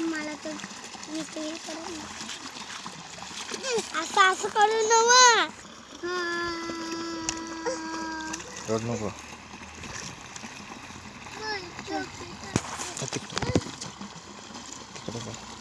Malah, tuh gitu ya. Kalau ini, astagfirullah, Terima kasih.